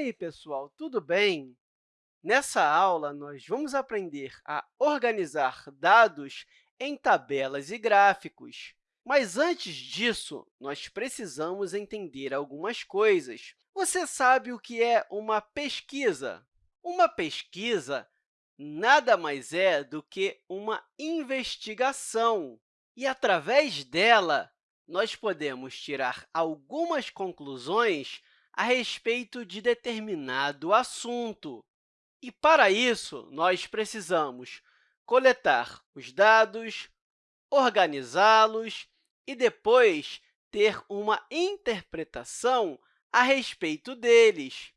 aí, pessoal, tudo bem? Nessa aula, nós vamos aprender a organizar dados em tabelas e gráficos. Mas, antes disso, nós precisamos entender algumas coisas. Você sabe o que é uma pesquisa? Uma pesquisa nada mais é do que uma investigação. E, através dela, nós podemos tirar algumas conclusões a respeito de determinado assunto. E, para isso, nós precisamos coletar os dados, organizá-los e, depois, ter uma interpretação a respeito deles.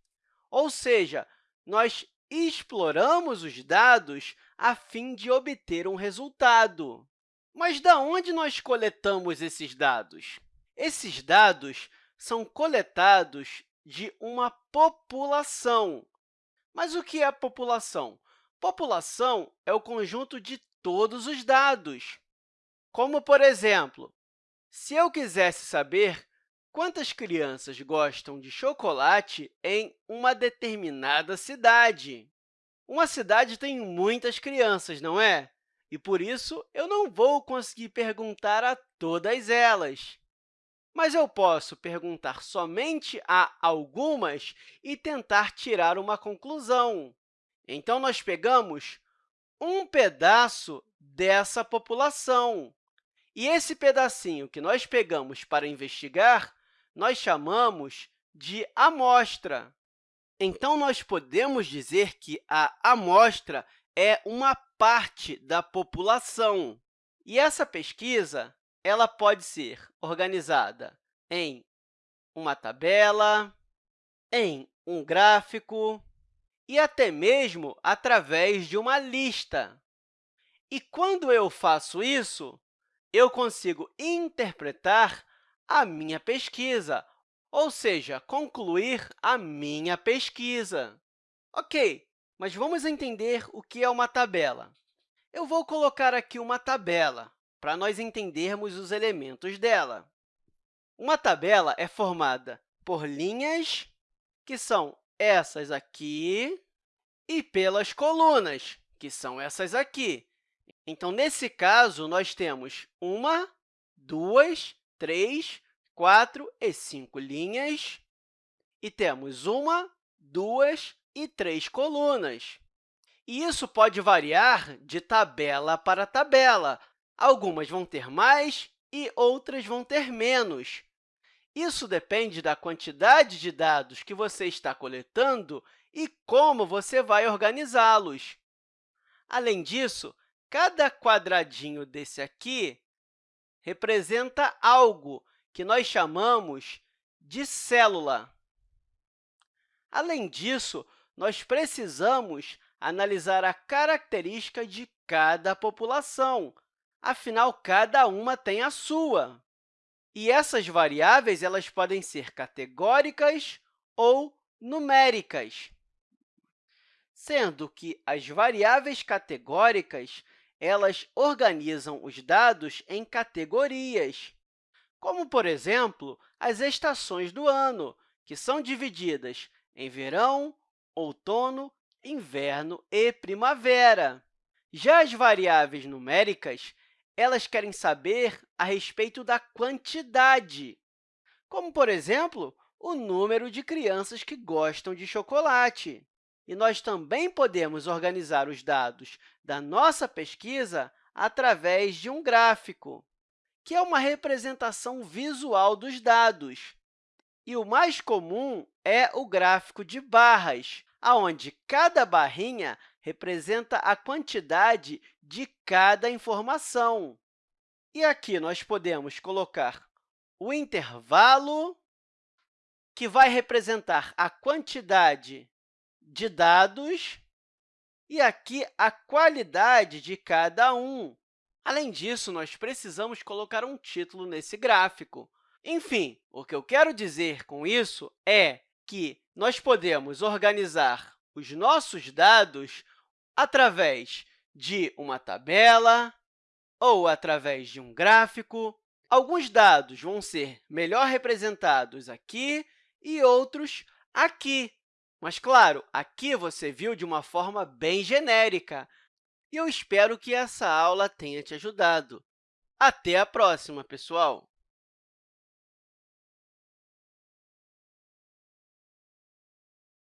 Ou seja, nós exploramos os dados a fim de obter um resultado. Mas de onde nós coletamos esses dados? Esses dados são coletados de uma população. Mas o que é população? População é o conjunto de todos os dados. Como, por exemplo, se eu quisesse saber quantas crianças gostam de chocolate em uma determinada cidade. Uma cidade tem muitas crianças, não é? E, por isso, eu não vou conseguir perguntar a todas elas mas eu posso perguntar somente a algumas e tentar tirar uma conclusão. Então, nós pegamos um pedaço dessa população. E esse pedacinho que nós pegamos para investigar, nós chamamos de amostra. Então, nós podemos dizer que a amostra é uma parte da população. E essa pesquisa ela pode ser organizada em uma tabela, em um gráfico e até mesmo através de uma lista. E quando eu faço isso, eu consigo interpretar a minha pesquisa, ou seja, concluir a minha pesquisa. Ok, mas vamos entender o que é uma tabela. Eu vou colocar aqui uma tabela para nós entendermos os elementos dela. Uma tabela é formada por linhas, que são essas aqui, e pelas colunas, que são essas aqui. Então, nesse caso, nós temos uma, duas, três, quatro e cinco linhas, e temos uma, duas e três colunas. E isso pode variar de tabela para tabela, Algumas vão ter mais e outras vão ter menos. Isso depende da quantidade de dados que você está coletando e como você vai organizá-los. Além disso, cada quadradinho desse aqui representa algo que nós chamamos de célula. Além disso, nós precisamos analisar a característica de cada população, afinal, cada uma tem a sua. E essas variáveis elas podem ser categóricas ou numéricas, sendo que as variáveis categóricas elas organizam os dados em categorias, como, por exemplo, as estações do ano, que são divididas em verão, outono, inverno e primavera. Já as variáveis numéricas elas querem saber a respeito da quantidade, como, por exemplo, o número de crianças que gostam de chocolate. E nós também podemos organizar os dados da nossa pesquisa através de um gráfico, que é uma representação visual dos dados. E o mais comum é o gráfico de barras, onde cada barrinha representa a quantidade de cada informação. E aqui nós podemos colocar o intervalo, que vai representar a quantidade de dados, e aqui a qualidade de cada um. Além disso, nós precisamos colocar um título nesse gráfico. Enfim, o que eu quero dizer com isso é que nós podemos organizar os nossos dados através de uma tabela ou através de um gráfico. Alguns dados vão ser melhor representados aqui e outros aqui. Mas, claro, aqui você viu de uma forma bem genérica, e eu espero que essa aula tenha te ajudado. Até a próxima, pessoal!